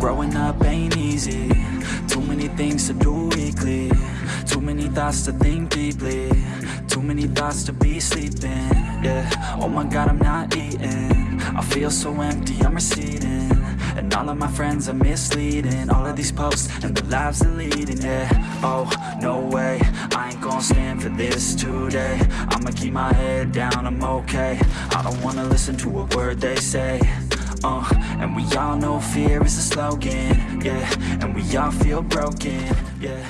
Growing up ain't easy. Too many things to do weekly. Too many thoughts to think deeply. Too many thoughts to be sleeping. Yeah, oh my god I'm not eating. I feel so empty, I'm receding. And all of my friends are misleading. All of these posts and the lives they're leading Yeah, oh, Ain't stand for this today. I'ma keep my head down, I'm okay. I don't wanna listen to a word they say. Uh, and we all know fear is a slogan, yeah. And we all feel broken, yeah